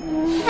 Mm-hmm.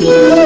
Yeah.